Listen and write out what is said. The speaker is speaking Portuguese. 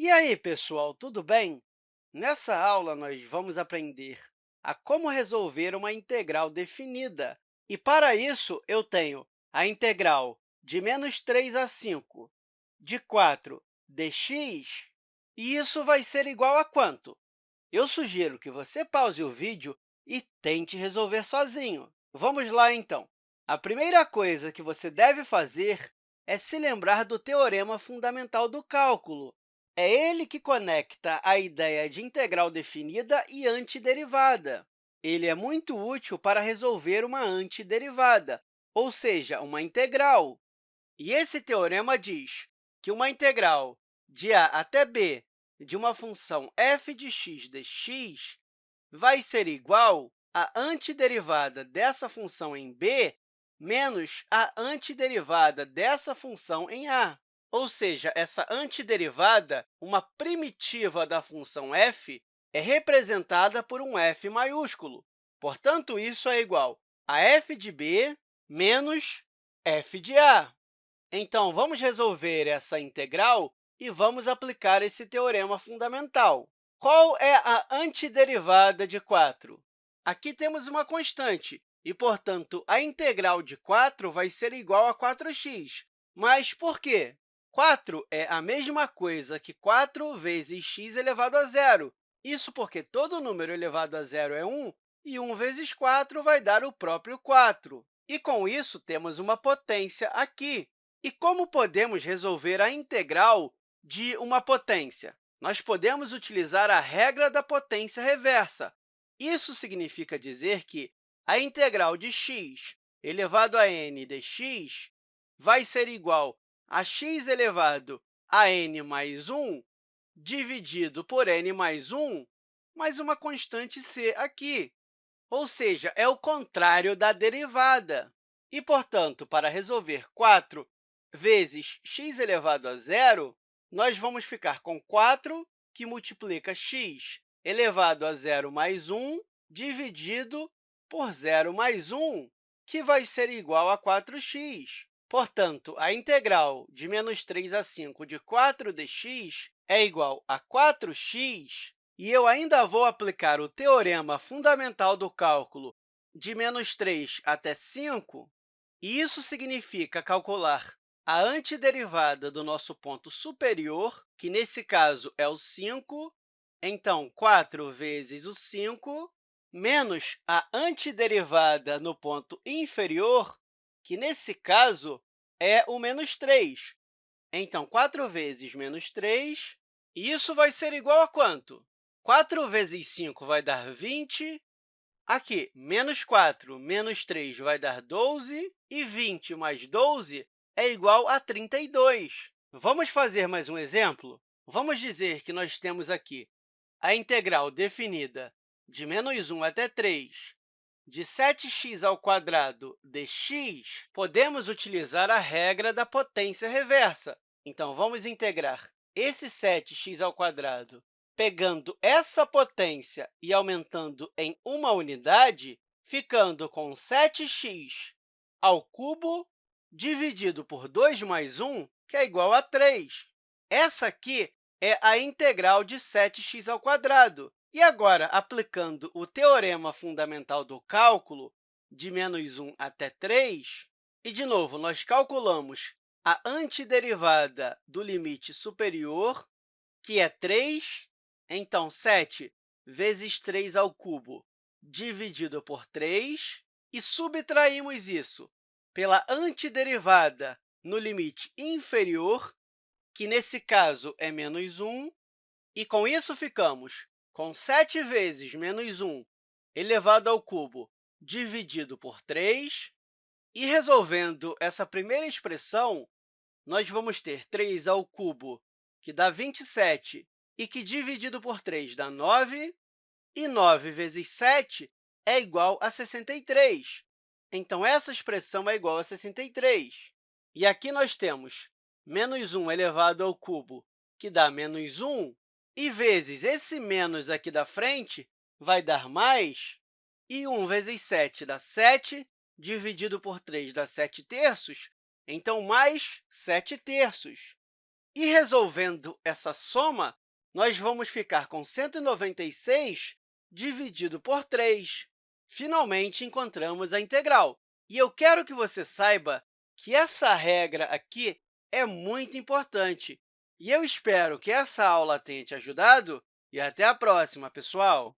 E aí, pessoal, tudo bem? Nessa aula, nós vamos aprender a como resolver uma integral definida. E, para isso, eu tenho a integral de menos 3 a 5 de 4 dx, e isso vai ser igual a quanto? Eu sugiro que você pause o vídeo e tente resolver sozinho. Vamos lá, então. A primeira coisa que você deve fazer é se lembrar do teorema fundamental do cálculo, é ele que conecta a ideia de integral definida e antiderivada. Ele é muito útil para resolver uma antiderivada, ou seja, uma integral. E esse teorema diz que uma integral de a até b de uma função f de x dx vai ser igual à antiderivada dessa função em b menos a antiderivada dessa função em a. Ou seja, essa antiderivada, uma primitiva da função f, é representada por um f maiúsculo. Portanto, isso é igual a f de b menos f de a. Então, vamos resolver essa integral e vamos aplicar esse teorema fundamental. Qual é a antiderivada de 4? Aqui temos uma constante, e, portanto, a integral de 4 vai ser igual a 4x. Mas por quê? 4 é a mesma coisa que 4 vezes x elevado a zero. Isso porque todo número elevado a zero é 1, e 1 vezes 4 vai dar o próprio 4. E, com isso, temos uma potência aqui. E como podemos resolver a integral de uma potência? Nós podemos utilizar a regra da potência reversa. Isso significa dizer que a integral de x elevado a n dx vai ser igual a x elevado a n mais 1 dividido por n mais 1, mais uma constante c aqui, ou seja, é o contrário da derivada. E, portanto, para resolver 4 vezes x elevado a zero, nós vamos ficar com 4, que multiplica x elevado a zero mais 1, dividido por zero mais 1, que vai ser igual a 4x. Portanto, a integral de menos 3 a 5 de 4 dx é igual a 4x, e eu ainda vou aplicar o teorema fundamental do cálculo de menos 3 até 5, e isso significa calcular a antiderivada do nosso ponto superior, que, nesse caso, é o 5. Então, 4 vezes o 5, menos a antiderivada no ponto inferior, que, nesse caso, é o menos 3. Então, 4 vezes menos 3, e isso vai ser igual a quanto? 4 vezes 5 vai dar 20. Aqui, menos 4 menos 3 vai dar 12, e 20 mais 12 é igual a 32. Vamos fazer mais um exemplo? Vamos dizer que nós temos aqui a integral definida de menos 1 até 3 de 7x ao quadrado dx, podemos utilizar a regra da potência reversa. Então, vamos integrar esse 7x ao quadrado pegando essa potência e aumentando em uma unidade, ficando com 7x ao cubo dividido por 2 mais 1, que é igual a 3. Essa aqui é a integral de 7x ao quadrado. E agora, aplicando o teorema fundamental do cálculo, de menos 1 até 3, e, de novo, nós calculamos a antiderivada do limite superior, que é 3. Então, 7 vezes 3 ao cubo dividido por 3, e subtraímos isso pela antiderivada no limite inferior, que, nesse caso, é menos 1, e, com isso, ficamos com 7 vezes menos 1 elevado ao cubo dividido por 3. E, resolvendo essa primeira expressão, nós vamos ter 3 ao cubo, que dá 27, e que, dividido por 3, dá 9, e 9 vezes 7 é igual a 63. Então, essa expressão é igual a 63. E aqui nós temos menos 1 elevado ao cubo, que dá menos 1, e vezes esse menos aqui da frente vai dar mais, e 1 vezes 7 dá 7, dividido por 3 dá 7 terços, então, mais 7 terços. E resolvendo essa soma, nós vamos ficar com 196 dividido por 3. Finalmente, encontramos a integral. E eu quero que você saiba que essa regra aqui é muito importante. E eu espero que essa aula tenha te ajudado e até a próxima, pessoal!